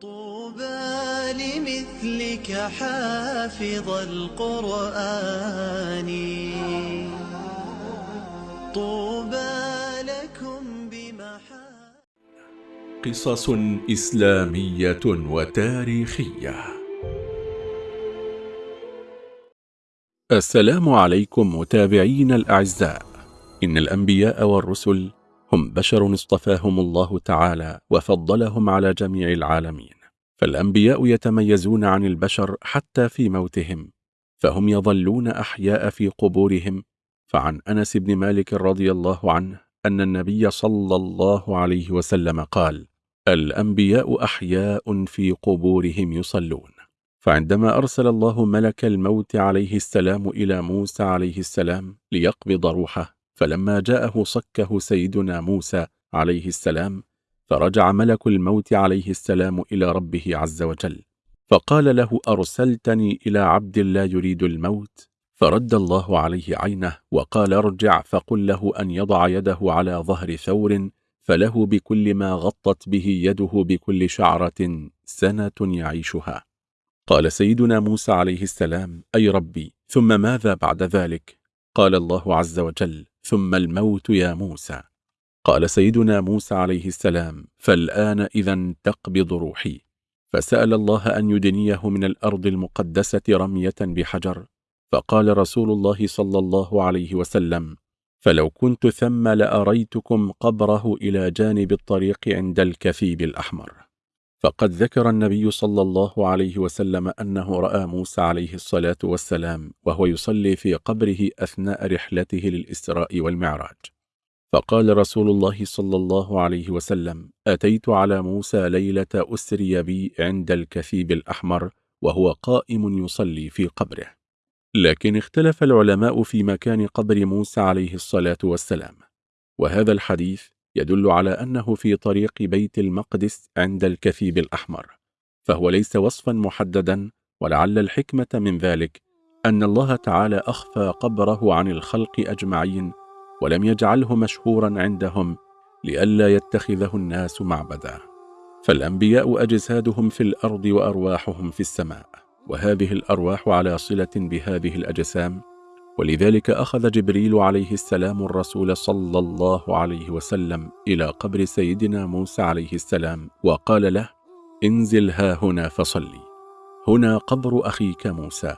طوبى لمثلك حافظ القرآن. طوبى لكم بمحا قصص إسلامية وتاريخية. السلام عليكم متابعين الأعزاء. إن الأنبياء والرسل هم بشر اصطفاهم الله تعالى وفضلهم على جميع العالمين. فالأنبياء يتميزون عن البشر حتى في موتهم فهم يظلون أحياء في قبورهم. فعن أنس بن مالك رضي الله عنه أن النبي صلى الله عليه وسلم قال الأنبياء أحياء في قبورهم يصلون فعندما أرسل الله ملك الموت عليه السلام إلى موسى عليه السلام ليقبض روحه فلما جاءه صكه سيدنا موسى عليه السلام فرجع ملك الموت عليه السلام إلى ربه عز وجل. فقال له أرسلتني إلى عبد لا يريد الموت. فرد الله عليه عينه وقال ارجع. فقل له أن يضع يده على ظهر ثور فله بكل ما غطت به يده بكل شعرة سنة يعيشها. قال سيدنا موسى عليه السلام أي ربي ثم ماذا بعد ذلك؟ قال الله عز وجل ثم الموت يا موسى. قال سيدنا موسى عليه السلام فالآن إذا تقبض روحي. فسأل الله أن يدنيه من الأرض المقدسة رمية بحجر. فقال رسول الله صلى الله عليه وسلم فلو كنت ثم لأريتكم قبره إلى جانب الطريق عند الكثيب الأحمر. فقد ذكر النبي صلى الله عليه وسلم أنه رأى موسى عليه الصلاة والسلام وهو يصلي في قبره أثناء رحلته للإسراء والمعراج. فقال رسول الله صلى الله عليه وسلم أتيت على موسى ليلة أسري بي عند الكثيب الأحمر وهو قائم يصلي في قبره. لكن اختلف العلماء في مكان قبر موسى عليه الصلاة والسلام. وهذا الحديث يدل على أنه في طريق بيت المقدس عند الكثيب الأحمر فهو ليس وصفا محددا ولعل الحكمة من ذلك أن الله تعالى أخفى قبره عن الخلق أجمعين ولم يجعله مشهورا عندهم لئلا يتخذه الناس معبدا. فالأنبياء أجسادهم في الأرض وأرواحهم في السماء وهذه الأرواح على صلة بهذه الأجسام ولذلك أخذ جبريل عليه السلام الرسول صلى الله عليه وسلم إلى قبر سيدنا موسى عليه السلام وقال له انزل ها هنا فصلي. هنا قبر أخيك موسى.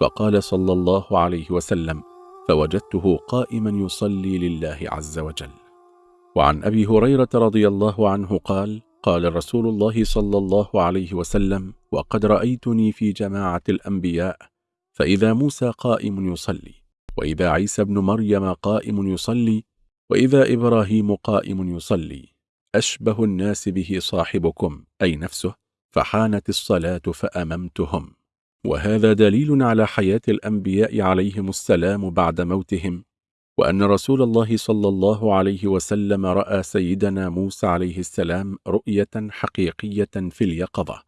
فقال صلى الله عليه وسلم فوجدته قائما يصلي لله عز وجل. وعن أبي هريرة رضي الله عنه قال قال رسول الله صلى الله عليه وسلم وقد رأيتني في جماعة الأنبياء فإذا موسى قائم يصلي وإذا عيسى بن مريم قائم يصلي وإذا إبراهيم قائم يصلي أشبه الناس به صاحبكم أي نفسه فحانت الصلاة فأممتهم. وهذا دليل على حياة الأنبياء عليهم السلام بعد موتهم وأن رسول الله صلى الله عليه وسلم رأى سيدنا موسى عليه السلام رؤية حقيقية في اليقظة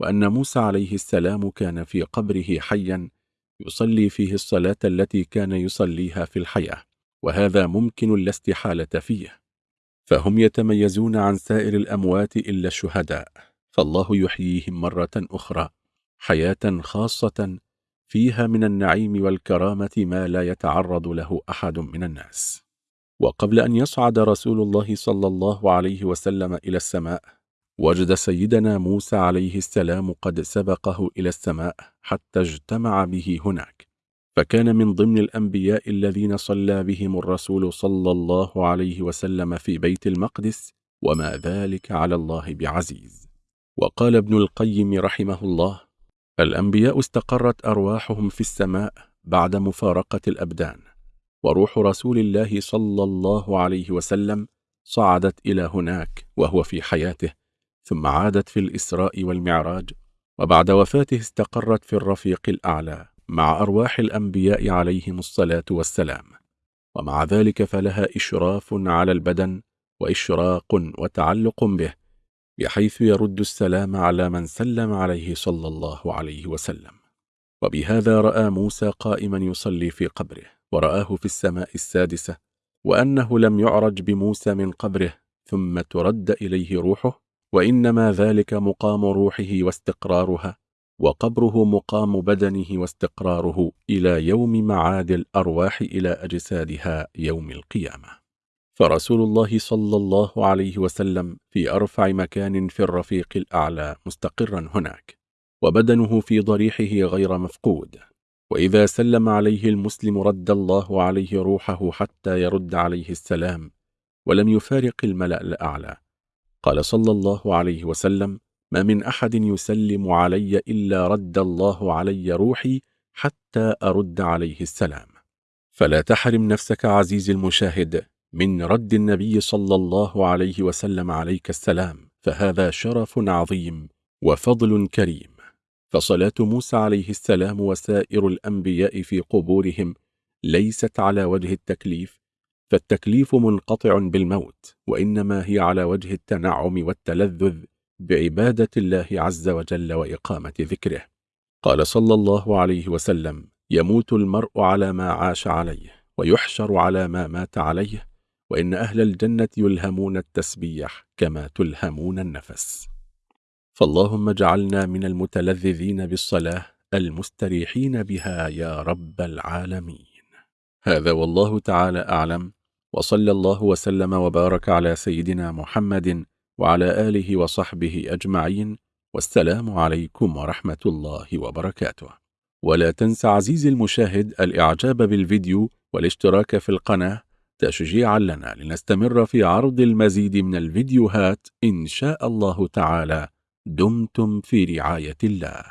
وأن موسى عليه السلام كان في قبره حيا يصلي فيه الصلاة التي كان يصليها في الحياة وهذا ممكن لا استحالة فيه. فهم يتميزون عن سائر الأموات إلا الشهداء فالله يحييهم مرة أخرى حياة خاصة فيها من النعيم والكرامة ما لا يتعرض له أحد من الناس. وقبل أن يصعد رسول الله صلى الله عليه وسلم إلى السماء وجد سيدنا موسى عليه السلام قد سبقه إلى السماء حتى اجتمع به هناك فكان من ضمن الأنبياء الذين صلى بهم الرسول صلى الله عليه وسلم في بيت المقدس وما ذلك على الله بعزيز. وقال ابن القيم رحمه الله الأنبياء استقرت أرواحهم في السماء بعد مفارقة الأبدان وروح رسول الله صلى الله عليه وسلم صعدت إلى هناك وهو في حياته ثم عادت في الإسراء والمعراج وبعد وفاته استقرت في الرفيق الأعلى مع أرواح الأنبياء عليهم الصلاة والسلام. ومع ذلك فلها إشراف على البدن وإشراق وتعلق به بحيث يرد السلام على من سلم عليه صلى الله عليه وسلم. وبهذا رأى موسى قائما يصلي في قبره ورآه في السماء السادسة وأنه لم يعرج بموسى من قبره ثم ترد إليه روحه وإنما ذلك مقام روحه واستقرارها وقبره مقام بدنه واستقراره إلى يوم معاد الأرواح إلى أجسادها يوم القيامة. فرسول الله صلى الله عليه وسلم في أرفع مكان في الرفيق الأعلى مستقرا هناك وبدنه في ضريحه غير مفقود. وإذا سلم عليه المسلم رد الله عليه روحه حتى يرد عليه السلام ولم يفارق الملأ الأعلى. قال صلى الله عليه وسلم ما من أحد يسلم علي إلا رد الله علي روحي حتى أرد عليه السلام. فلا تحرم نفسك عزيز المشاهد من رد النبي صلى الله عليه وسلم عليك السلام فهذا شرف عظيم وفضل كريم. فصلاة موسى عليه السلام وسائر الأنبياء في قبورهم ليست على وجه التكليف فالتكليف منقطع بالموت وإنما هي على وجه التنعم والتلذذ بعبادة الله عز وجل وإقامة ذكره. قال صلى الله عليه وسلم يموت المرء على ما عاش عليه ويحشر على ما مات عليه وإن أهل الجنة يلهمون التسبيح كما تلهمون النفس. فاللهم اجعلنا من المتلذذين بالصلاة المستريحين بها يا رب العالمين. هذا والله تعالى أعلم. وصلى الله وسلم وبارك على سيدنا محمد وعلى آله وصحبه أجمعين والسلام عليكم ورحمة الله وبركاته. ولا تنسى عزيزي المشاهد الإعجاب بالفيديو والاشتراك في القناة تشجيعا لنا لنستمر في عرض المزيد من الفيديوهات إن شاء الله تعالى. دمتم في رعاية الله.